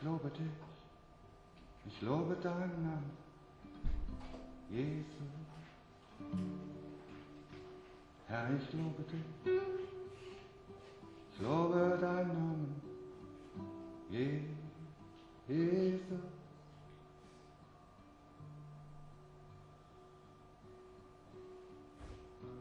Ich lobe dich, ich lobe deinen Namen, Jesus. Herr, ich lobe dich, ich lobe deinen Namen, Jesus.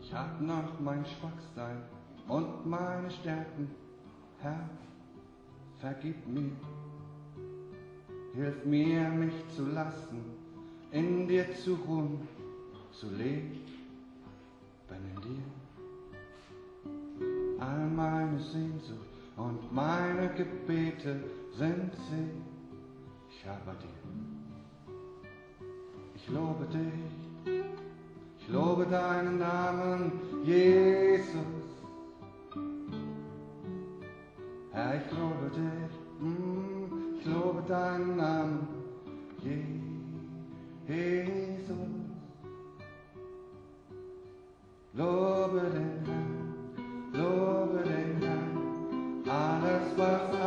Ich hab noch mein Schwachsein und meine Stärken, Herr, vergib mir. Hilf mir, mich zu lassen, in dir zu ruhen, zu leben in dir. All meine Sehnsucht und meine Gebete sind sie, ich habe dir. Ich lobe dich, ich lobe deinen Namen, Jesus. Herr, ich lobe dich, mm, lobe deinen Namen, Jesus. Lobe den Herrn, lobe den Herrn, alles was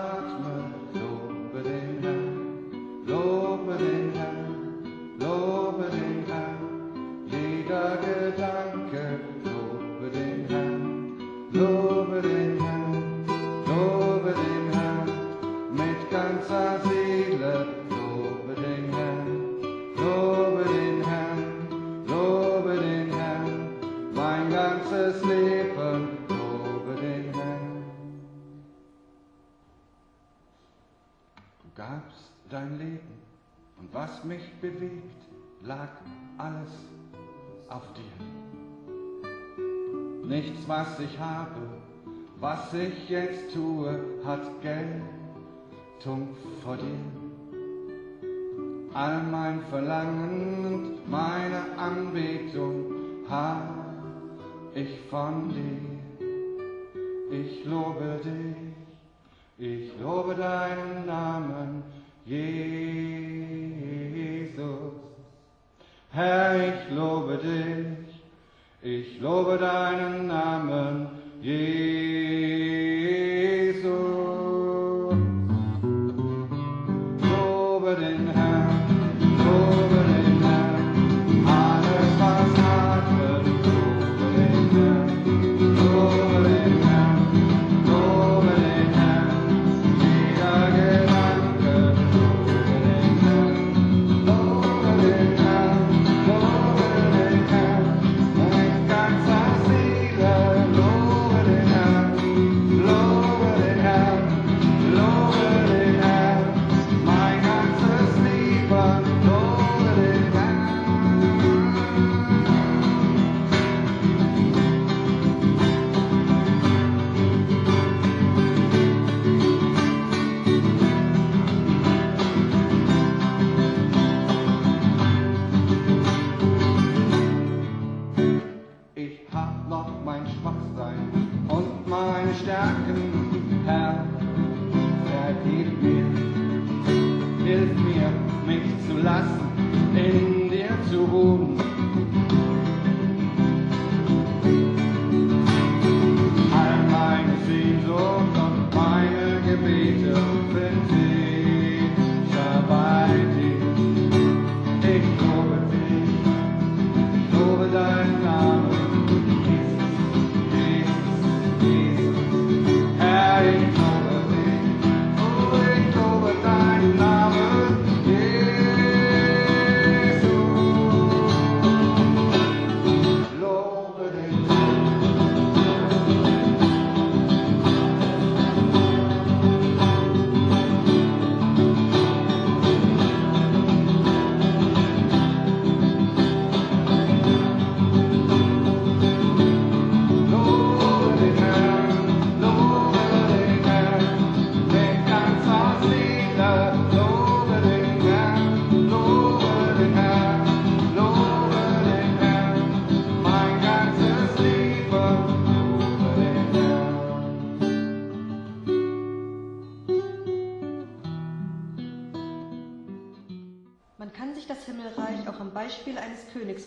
lag alles auf dir. Nichts, was ich habe, was ich jetzt tue, hat Geltung vor dir. All mein Verlangen und meine Anbetung hab ich von dir. Ich lobe dich, ich lobe deinen Namen, Jesus. Herr, ich lobe dich, ich lobe deinen Namen, Jesus.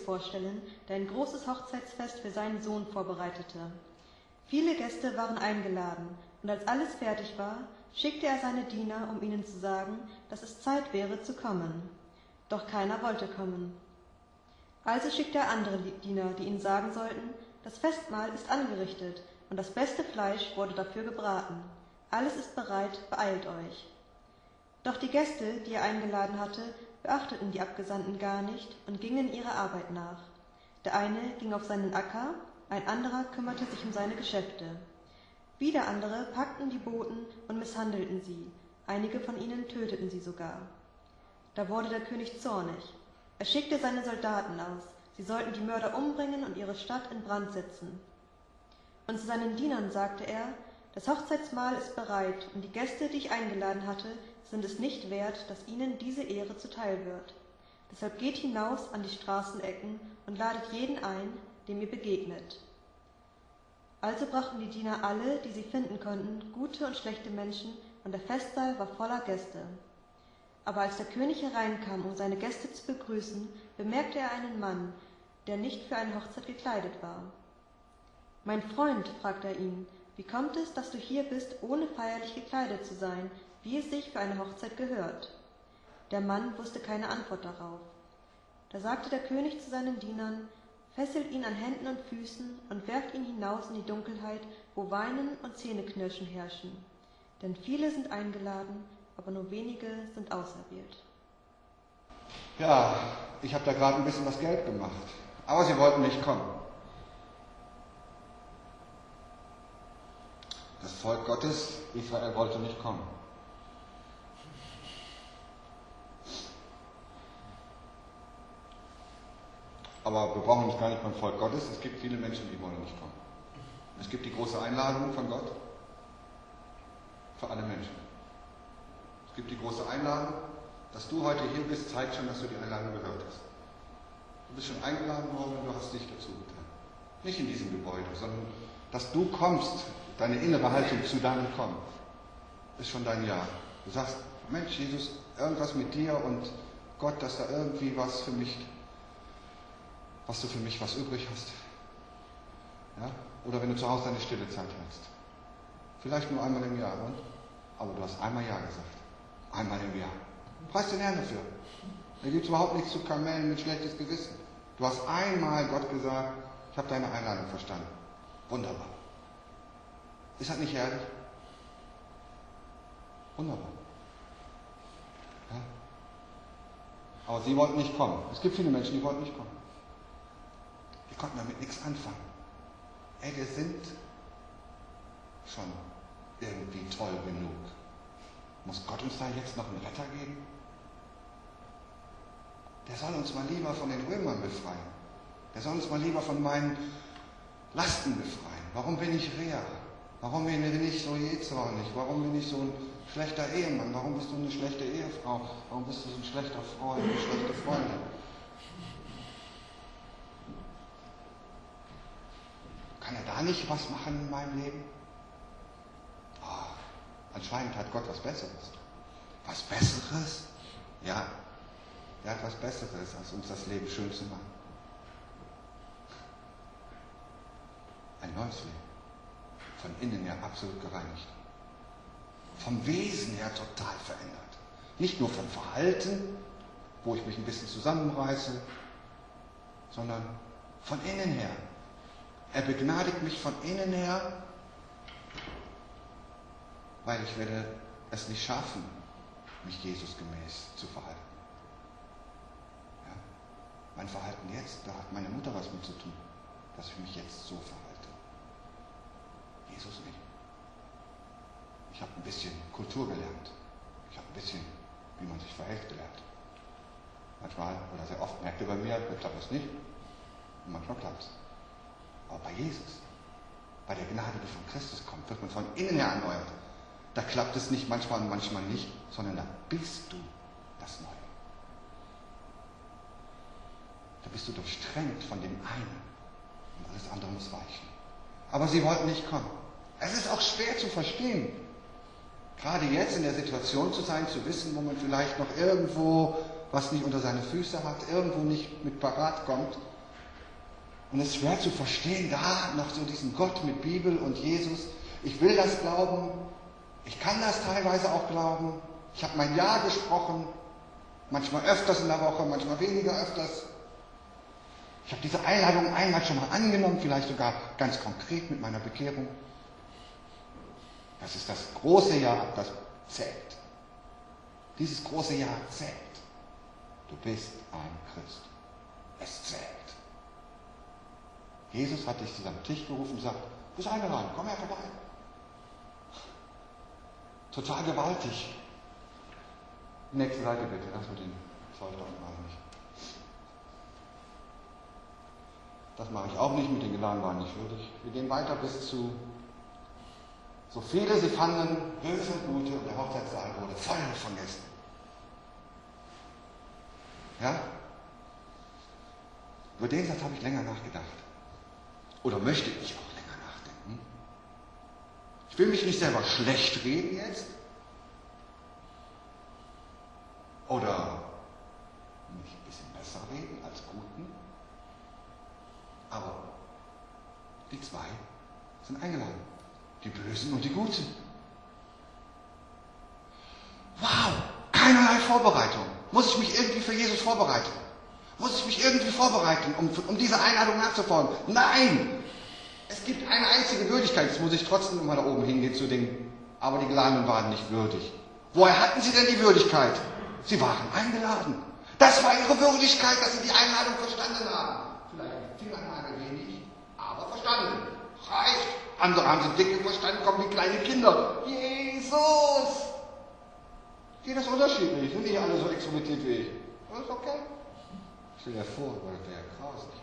Vorstellen, der ein großes Hochzeitsfest für seinen Sohn vorbereitete. Viele Gäste waren eingeladen, und als alles fertig war, schickte er seine Diener, um ihnen zu sagen, dass es Zeit wäre zu kommen. Doch keiner wollte kommen. Also schickte er andere Diener, die ihnen sagen sollten, das Festmahl ist angerichtet und das beste Fleisch wurde dafür gebraten. Alles ist bereit, beeilt euch. Doch die Gäste, die er eingeladen hatte, beachteten die Abgesandten gar nicht und gingen ihrer Arbeit nach. Der eine ging auf seinen Acker, ein anderer kümmerte sich um seine Geschäfte. Wieder andere packten die Boten und misshandelten sie, einige von ihnen töteten sie sogar. Da wurde der König zornig. Er schickte seine Soldaten aus, sie sollten die Mörder umbringen und ihre Stadt in Brand setzen. Und zu seinen Dienern sagte er, das Hochzeitsmahl ist bereit, und die Gäste, die ich eingeladen hatte, sind es nicht wert, dass ihnen diese Ehre zuteil wird. Deshalb geht hinaus an die Straßenecken und ladet jeden ein, dem ihr begegnet. Also brachten die Diener alle, die sie finden konnten, gute und schlechte Menschen, und der Festsaal war voller Gäste. Aber als der König hereinkam, um seine Gäste zu begrüßen, bemerkte er einen Mann, der nicht für eine Hochzeit gekleidet war. Mein Freund, fragte er ihn, wie kommt es, dass du hier bist, ohne feierlich gekleidet zu sein, wie es sich für eine Hochzeit gehört? Der Mann wusste keine Antwort darauf. Da sagte der König zu seinen Dienern, fesselt ihn an Händen und Füßen und werft ihn hinaus in die Dunkelheit, wo Weinen und Zähneknirschen herrschen. Denn viele sind eingeladen, aber nur wenige sind auserwählt. Ja, ich habe da gerade ein bisschen was Geld gemacht, aber sie wollten nicht kommen. Das Volk Gottes, Israel, wollte nicht kommen. Aber wir brauchen uns gar nicht beim Volk Gottes. Es gibt viele Menschen, die wollen nicht kommen. Es gibt die große Einladung von Gott für alle Menschen. Es gibt die große Einladung, dass du heute hier bist, zeigt schon, dass du die Einladung gehört hast. Du bist schon eingeladen worden und du hast dich dazu getan. Nicht in diesem Gebäude, sondern dass du kommst, deine innere Haltung zu deinem Kommen, ist schon dein Ja. Du sagst, Mensch, Jesus, irgendwas mit dir und Gott, dass da irgendwie was für mich was du für mich was übrig hast. Ja? Oder wenn du zu Hause deine stille Zeit hast. Vielleicht nur einmal im Jahr, und? aber du hast einmal Ja gesagt. Einmal im Jahr. Preis den Herrn dafür. Da gibt es überhaupt nichts zu kamellen mit schlechtes Gewissen. Du hast einmal Gott gesagt, ich habe deine Einladung verstanden. Wunderbar. Ist das nicht herrlich? Wunderbar. Ja? Aber sie wollten nicht kommen. Es gibt viele Menschen, die wollten nicht kommen. Konnten damit nichts anfangen. Ey, wir sind schon irgendwie toll genug. Muss Gott uns da jetzt noch einen Retter geben? Der soll uns mal lieber von den Römern befreien. Der soll uns mal lieber von meinen Lasten befreien. Warum bin ich Rea? Warum bin ich so jähzornig? Warum bin ich so ein schlechter Ehemann? Warum bist du eine schlechte Ehefrau? Warum bist du so ein schlechter Freund, eine schlechte Freundin? Kann nicht was machen in meinem Leben? Oh, anscheinend hat Gott was Besseres. Was Besseres? Ja, er hat was Besseres, als uns das Leben schön zu machen. Ein neues Leben. Von innen her absolut gereinigt. Vom Wesen her total verändert. Nicht nur vom Verhalten, wo ich mich ein bisschen zusammenreiße, sondern von innen her er begnadigt mich von innen her, weil ich werde es nicht schaffen, mich Jesus gemäß zu verhalten. Ja? Mein Verhalten jetzt, da hat meine Mutter was mit zu tun, dass ich mich jetzt so verhalte. Jesus nicht. Ich habe ein bisschen Kultur gelernt. Ich habe ein bisschen, wie man sich verhält, gelernt. Manchmal oder sehr oft merkt ihr bei mir, klappt es nicht. Und manchmal klappt es. Aber bei Jesus, bei der Gnade, die von Christus kommt, wird man von innen her erneuert. Da klappt es nicht manchmal und manchmal nicht, sondern da bist du das Neue. Da bist du durchtränkt von dem einen und alles andere muss weichen. Aber sie wollten nicht kommen. Es ist auch schwer zu verstehen. Gerade jetzt in der Situation zu sein, zu wissen, wo man vielleicht noch irgendwo was nicht unter seine Füße hat, irgendwo nicht mit parat kommt und es ist schwer zu verstehen, da noch so diesen Gott mit Bibel und Jesus. Ich will das glauben, Ich kann das teilweise auch glauben. Ich habe mein Ja gesprochen, manchmal öfters in der Woche, manchmal weniger öfters. Ich habe diese Einladung einmal schon mal angenommen, vielleicht sogar ganz konkret mit meiner Bekehrung. Das ist das große Ja, das zählt. Dieses große Ja zählt. Du bist ein Christ. Es zählt. Jesus hat dich zu seinem Tisch gerufen und sagt, du bist eingeladen, komm her vorbei. Total gewaltig. Nächste Seite bitte, das mit den Zeug da unten nicht. Das mache ich auch nicht, mit den Geladenen waren nicht würdig. Wir gehen weiter bis zu so viele sie fanden, böse und gute und der Hochzeitssaal wurde voll von Gästen. Ja? Über den Satz habe ich länger nachgedacht. Oder möchte ich auch länger nachdenken. Ich will mich nicht selber schlecht reden jetzt. Oder mich ein bisschen besser reden als Guten. Aber die zwei sind eingeladen. Die Bösen und die Guten. Wow, keinerlei Vorbereitung. Muss ich mich irgendwie für Jesus vorbereiten? Muss ich mich irgendwie vorbereiten, um, um dieser Einladung nachzufolgen? Nein! Es gibt eine einzige Würdigkeit. Jetzt muss ich trotzdem immer da oben hingehen zu den, aber die Geladenen waren nicht würdig. Woher hatten sie denn die Würdigkeit? Sie waren eingeladen. Das war ihre Würdigkeit, dass sie die Einladung verstanden haben. Vielleicht Fingernagel wenig, aber verstanden. Reicht. Andere haben sie dicke verstanden, kommen wie kleine Kinder. Jesus! Jeder ist unterschiedlich, sind nicht alle so extrovertiert wie ich. Das ist okay. Stell dir vor, das wäre grausig.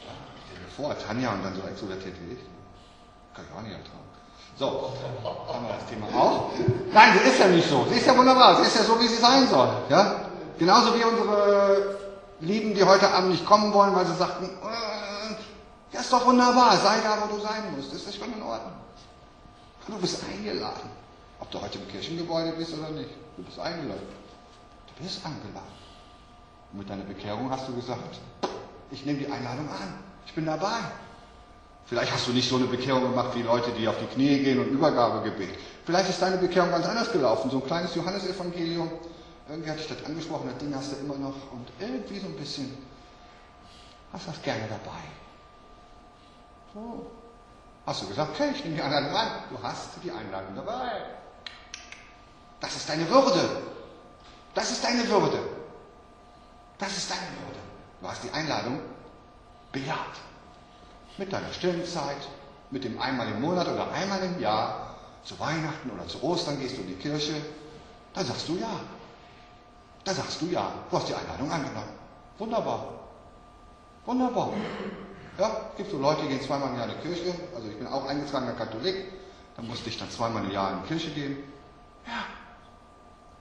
Stell dir vor, Tanja und dann so extrovertiert wie ich. Kann ich auch nicht ertragen. So, haben wir das Thema auch. Nein, sie ist ja nicht so. Sie ist ja wunderbar. Sie ist ja so, wie sie sein soll. Ja? Genauso wie unsere Lieben, die heute Abend nicht kommen wollen, weil sie sagten, äh, ja, ist doch wunderbar. Sei da, wo du sein musst. Das ist schon in Ordnung. Du bist eingeladen. Ob du heute im Kirchengebäude bist oder nicht. Du bist eingeladen. Du bist eingeladen. Und mit deiner Bekehrung hast du gesagt, ich nehme die Einladung an. Ich bin dabei. Vielleicht hast du nicht so eine Bekehrung gemacht wie Leute, die auf die Knie gehen und Übergabegebet. Vielleicht ist deine Bekehrung ganz anders gelaufen. So ein kleines Johannesevangelium. Irgendwie hatte ich das angesprochen, das Ding hast du immer noch. Und irgendwie so ein bisschen hast du das gerne dabei. So. Hast du gesagt, okay, ich nehme die Einladung an. Du hast die Einladung dabei. Das ist deine Würde. Das ist deine Würde. Das ist deine Würde. Du hast die Einladung bejaht. Mit deiner Stillenzeit, mit dem einmal im Monat oder einmal im Jahr, zu Weihnachten oder zu Ostern gehst du in die Kirche, dann sagst du ja. Da sagst du ja. Du hast die Einladung angenommen. Wunderbar. Wunderbar. Ja, gibt so Leute, die gehen zweimal im Jahr in die Kirche. Also ich bin auch eingetragener Katholik. Da musste ich dann zweimal im Jahr in die Kirche gehen. Ja.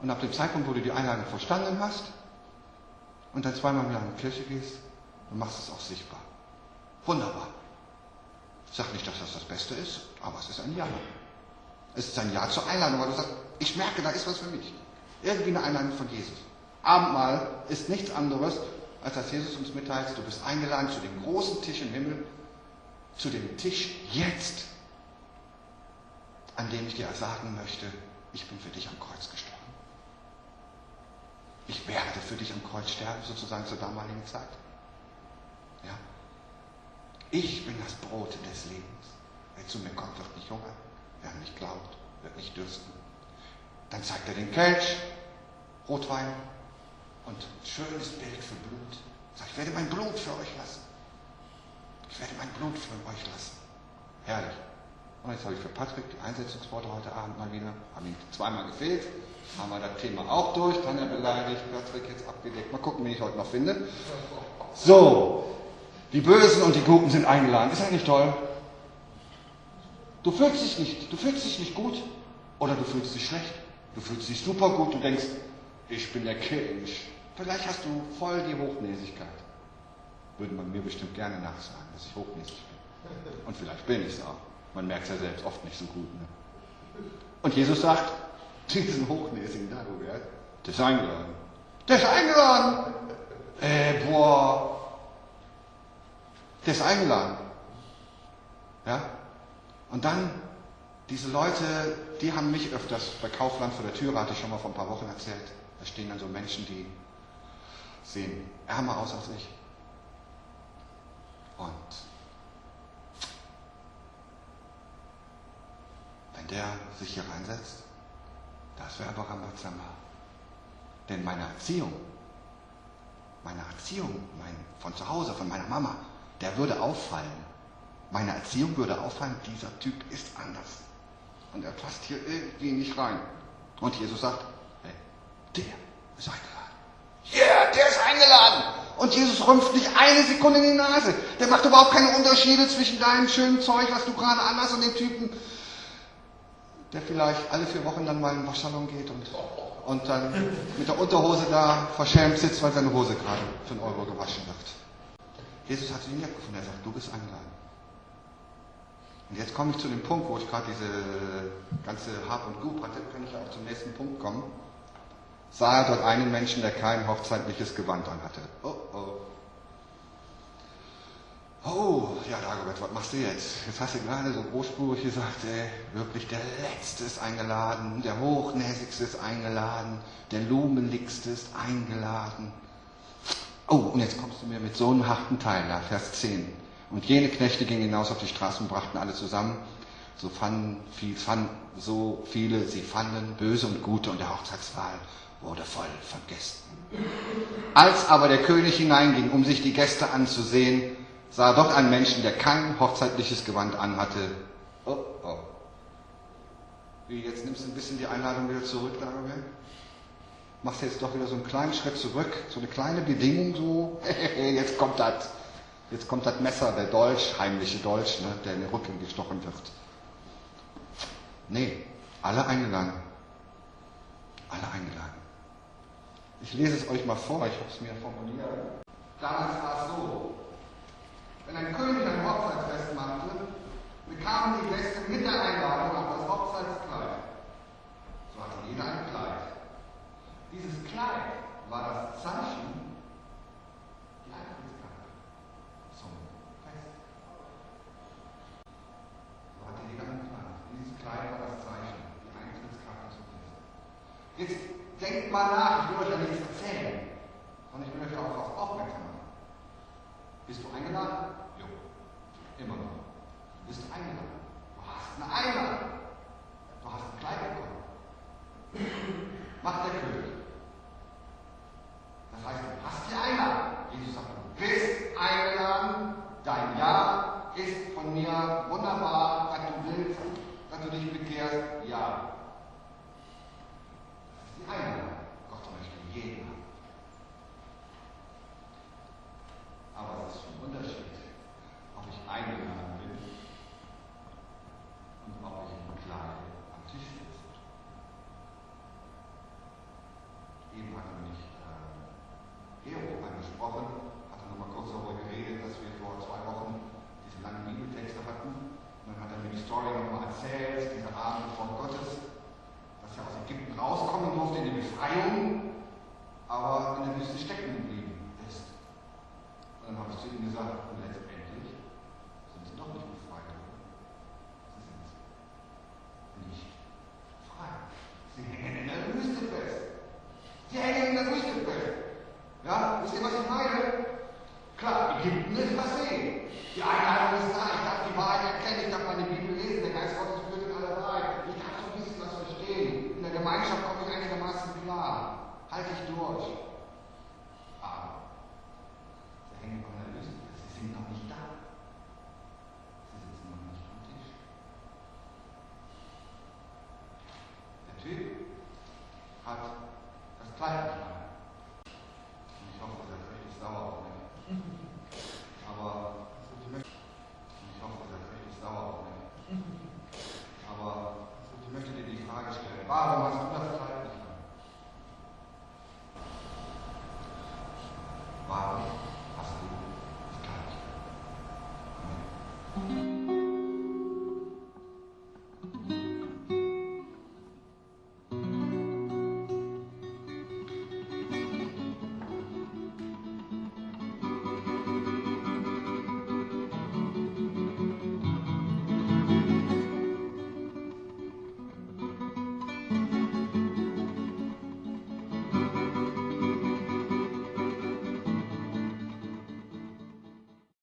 Und ab dem Zeitpunkt, wo du die Einladung verstanden hast und dann zweimal im Jahr in die Kirche gehst, dann machst es auch sichtbar. Wunderbar. Ich nicht, dass das das Beste ist, aber es ist ein Ja. Es ist ein Ja zur Einladung, weil du sagst, ich merke, da ist was für mich. Irgendwie eine Einladung von Jesus. Abendmahl ist nichts anderes, als dass Jesus uns mitteilt, du bist eingeladen zu dem großen Tisch im Himmel, zu dem Tisch jetzt, an dem ich dir sagen möchte, ich bin für dich am Kreuz gestorben. Ich werde für dich am Kreuz sterben, sozusagen zur damaligen Zeit. Ja? Ich bin das Brot des Lebens. Wer zu mir kommt, wird nicht hungern. Wer an mich glaubt, wird nicht dürsten. Dann zeigt er den Kelch, Rotwein und schönes Bild für Blut. Sagt, ich werde mein Blut für euch lassen. Ich werde mein Blut für euch lassen. Herrlich. Und jetzt habe ich für Patrick die Einsetzungsworte heute Abend mal wieder. Haben ihm zweimal gefehlt. Haben wir das Thema auch durch. Dann er beleidigt. Patrick jetzt abgedeckt. Mal gucken, wen ich heute noch finde. So. Die Bösen und die Guten sind eingeladen. Ist das nicht toll? Du fühlst dich nicht, du fühlst dich nicht gut oder du fühlst dich schlecht. Du fühlst dich super gut. Du denkst, ich bin der King. Vielleicht hast du voll die Hochnäsigkeit. Würde man mir bestimmt gerne nachsagen, dass ich hochnäsig bin. Und vielleicht bin ich es auch. Man merkt es ja selbst oft nicht so gut. Ne? Und Jesus sagt, diesen hochnäsigen Dagobert, der ist eingeladen. Der ist eingeladen. Äh, boah. Der ist eingeladen. Ja? Und dann diese Leute, die haben mich öfters bei Kaufland vor der Tür, hatte ich schon mal vor ein paar Wochen erzählt. Da stehen dann so Menschen, die sehen ärmer aus als ich. Und der sich hier reinsetzt, das wäre aber Rambazamba. Denn meine Erziehung, meine Erziehung mein, von zu Hause, von meiner Mama, der würde auffallen. Meine Erziehung würde auffallen, dieser Typ ist anders. Und er passt hier irgendwie nicht rein. Und Jesus sagt, hey, der ist eingeladen. Yeah, der ist eingeladen. Und Jesus rümpft nicht eine Sekunde in die Nase. Der macht überhaupt keine Unterschiede zwischen deinem schönen Zeug, was du gerade anhast, und dem Typen, der vielleicht alle vier Wochen dann mal in den Waschsalon geht und, und dann mit der Unterhose da verschämt sitzt, weil seine Hose gerade für einen Euro gewaschen wird. Jesus hat ihn gefunden. Er sagt, du bist eingeladen. Und jetzt komme ich zu dem Punkt, wo ich gerade diese ganze Hab und Gut hatte, kann ich auch zum nächsten Punkt kommen. Sah er dort einen Menschen, der kein hochzeitliches Gewand anhatte. Oh, oh. Oh, ja, Dagobert, was machst du jetzt? Jetzt hast du gerade so großspurig gesagt, ey, wirklich der Letzte ist eingeladen, der Hochnäsigste ist eingeladen, der Lumenligste ist eingeladen. Oh, und jetzt kommst du mir mit so einem harten Teil da, Vers 10. Und jene Knechte gingen hinaus auf die Straße und brachten alle zusammen. So fanden, viel, fanden so viele, sie fanden böse und gute und der Hochzeitssaal wurde voll von Gästen. Als aber der König hineinging, um sich die Gäste anzusehen, sah dort einen Menschen, der kein hochzeitliches Gewand anhatte. Oh, oh. Wie, jetzt nimmst du ein bisschen die Einladung wieder zurück, Dagobert? Machst du jetzt doch wieder so einen kleinen Schritt zurück, so eine kleine Bedingung, so, jetzt kommt das. Jetzt kommt das Messer, der Dolch, heimliche Dolch, ne, der in den Rücken gestochen wird. Nee, alle eingeladen. Alle eingeladen. Ich lese es euch mal vor, ich habe es mir formuliert. Damals war es so, wenn ein König ein Hochzeitsfest machte, bekamen die Gäste mit der Einladung auch das Hochzeitskleid. So hatte jeder ein Kleid. Dieses Kleid war das Zeichen, die Eintrittskarte zum Fest. So hatte jeder ein Kleid. Dieses Kleid war das Zeichen, die Eintrittskarte zum Fest. Jetzt denkt mal nach, ich will euch ja nichts erzählen, sondern ich will euch auf was aufmerksam machen. Bist du eingeladen? Jo. Immer noch. Bist du eingeladen? Du hast eine Einladung. Du hast ein Kleid bekommen. Macht der König. Das heißt, du hast die Einladung. Jesus sagt, du bist eingeladen. Dein Ja ist von mir wunderbar, dass du willst, dass du dich bekehrst. Ja. Das ist die Einladung. Gott möchte jeden haben. Aber es ist schon ein Unterschied, ob ich eingeladen bin und ob ich im Kleid am Tisch sitze. Eben hatte mich äh, Gero angesprochen, hatte nochmal kurz darüber geredet, dass wir vor zwei Wochen diese langen Bibeltexte hatten. Und dann hat er mir die Story nochmal erzählt, dieser Abend von Gottes, dass er aus Ägypten rauskommen durfte in die Befreiung, aber in der Wüste stecken geblieben ist. Und dann habe ich zu ihm gesagt, und letztendlich sind sie doch nicht befreit worden. Sie sind nicht frei. Sie hängen in der Wüste fest. Sie hängen in der Wüste fest. Ja, wisst ihr, was ich meine? Klar, Ägypten ist passé. Die Einladung ist da. Ich darf die Wahrheit erkennen. Ich darf meine Bibel lesen. Der Geist Gottes führt in alle Wahrheit. Ich darf so ein bisschen was verstehen. In der Gemeinschaft komme ich einigermaßen klar. Halte ich durch.